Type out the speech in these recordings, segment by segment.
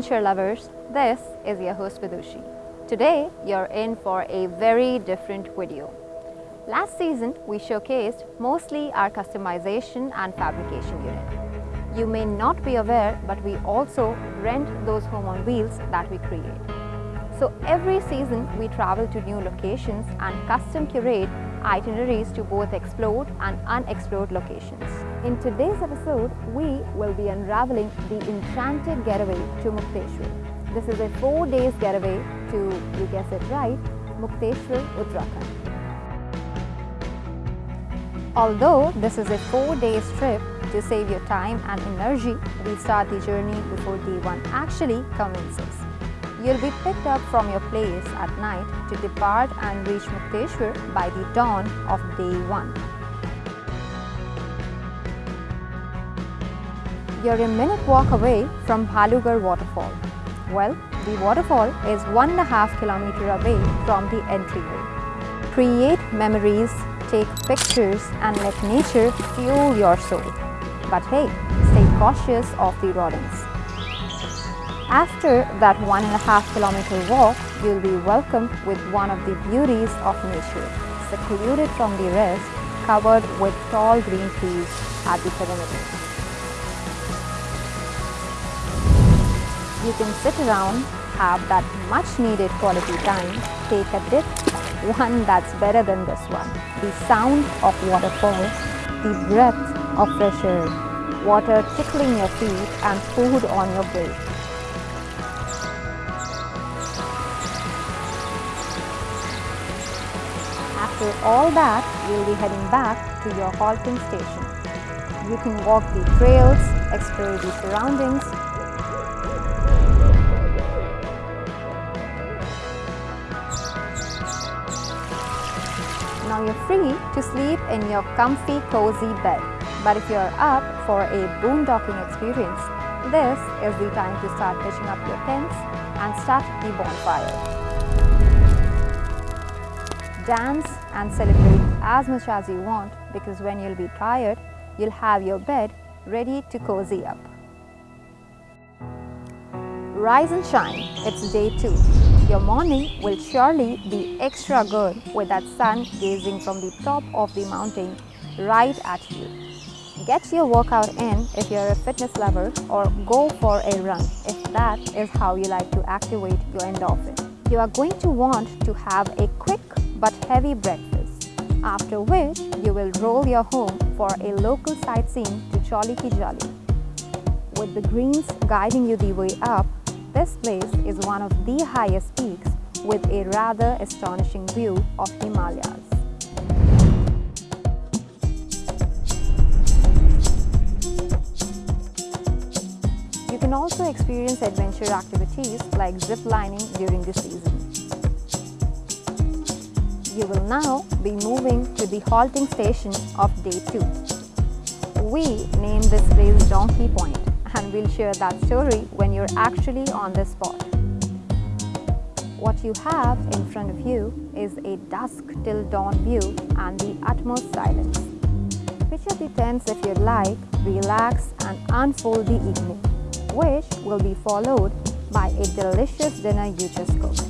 adventure lovers, this is your host Vidushi. Today you're in for a very different video. Last season we showcased mostly our customization and fabrication unit. You may not be aware but we also rent those home on wheels that we create. So every season we travel to new locations and custom curate itineraries to both explored and unexplored locations. In today's episode, we will be unraveling the enchanted getaway to Mukteshwar. This is a four days getaway to, you guess it right, Mukteshwar, Uttarakhand. Although this is a four days trip, to save your time and energy, we start the journey before day one actually commences. You'll be picked up from your place at night to depart and reach Mukteshwar by the dawn of day 1. You're a minute walk away from Bhalugarh waterfall. Well, the waterfall is one and a half kilometer away from the entryway. Create memories, take pictures and let nature fuel your soul. But hey, stay cautious of the rodents. After that one and a half kilometer walk, you'll be welcomed with one of the beauties of nature, secluded from the rest, covered with tall green trees at the perimeter. You can sit around, have that much needed quality time, take a dip, one that's better than this one. The sound of waterfalls, the breath of fresh air, water tickling your feet and food on your plate. After all that, you'll be heading back to your halting station. You can walk the trails, explore the surroundings, Now you're free to sleep in your comfy, cozy bed. But if you're up for a boondocking experience, this is the time to start pitching up your tents and start the bonfire dance and celebrate as much as you want because when you'll be tired, you'll have your bed ready to cozy up. Rise and shine, it's day two. Your morning will surely be extra good with that sun gazing from the top of the mountain right at you. Get your workout in if you're a fitness lover or go for a run if that is how you like to activate your endorphin. You are going to want to have a quick but heavy breakfast, after which you will roll your home for a local sightseeing to Chauli Ki. With the greens guiding you the way up, this place is one of the highest peaks with a rather astonishing view of Himalayas. You can also experience adventure activities like zip lining during the season. You will now be moving to the halting station of day 2. We named this place Donkey Point and we'll share that story when you're actually on the spot. What you have in front of you is a dusk till dawn view and the utmost silence. Picture the tents if you'd like, relax and unfold the evening, which will be followed by a delicious dinner you just cooked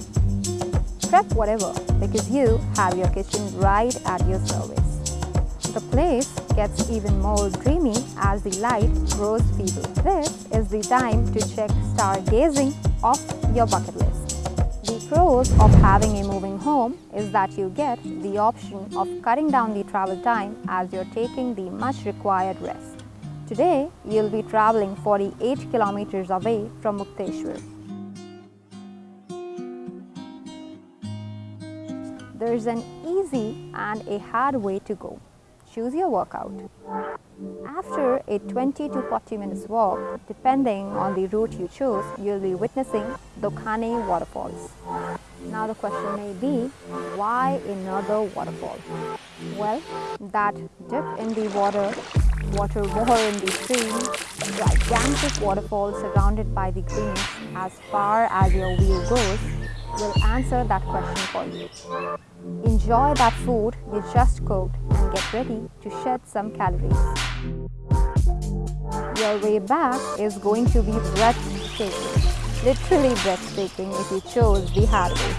prep whatever because you have your kitchen right at your service. The place gets even more dreamy as the light grows feeble. This is the time to check stargazing off your bucket list. The pros of having a moving home is that you get the option of cutting down the travel time as you're taking the much required rest. Today, you'll be traveling 48 kilometers away from Mukteshwar. There's an easy and a hard way to go. Choose your workout. After a 20 to 40 minutes walk, depending on the route you choose, you'll be witnessing Dokhani waterfalls. Now the question may be, why another waterfall? Well, that dip in the water, water war in the stream, gigantic waterfall surrounded by the greens as far as your wheel goes will answer that question for you. Enjoy that food you just cooked and get ready to shed some calories. Your way back is going to be breathtaking. literally breathtaking if you chose the hard way.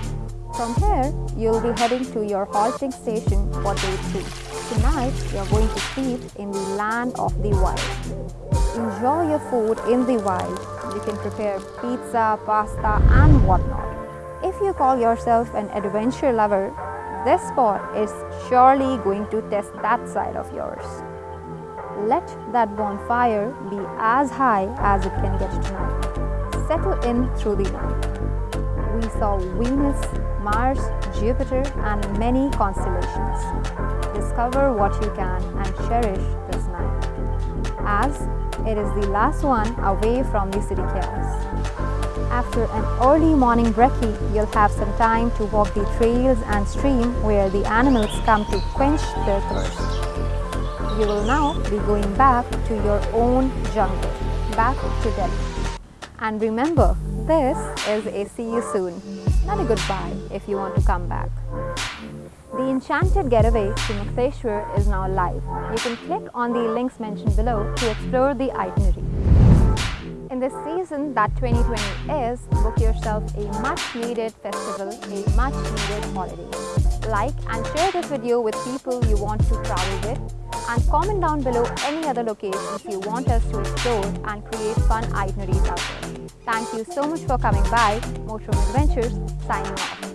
From here, you'll be heading to your halting station for day 2. Tonight, you're going to sleep in the land of the wild. Enjoy your food in the wild. You can prepare pizza, pasta and whatnot. If you call yourself an adventure lover, this spot is surely going to test that side of yours. Let that bonfire be as high as it can get tonight. Settle in through the night. We saw Venus, Mars, Jupiter and many constellations. Discover what you can and cherish this night. As it is the last one away from the city chaos. After an early morning brekkie, you'll have some time to walk the trails and stream where the animals come to quench their thirst. You will now be going back to your own jungle, back to Delhi. And remember, this is a see you soon, not a goodbye if you want to come back. The Enchanted Getaway to Mukteshwar is now live. You can click on the links mentioned below to explore the itinerary. In this season that 2020 is, book yourself a much needed festival, a much needed holiday. Like and share this video with people you want to travel with and comment down below any other locations you want us to explore and create fun itineraries out there. Thank you so much for coming by. Motorhome Adventures signing off.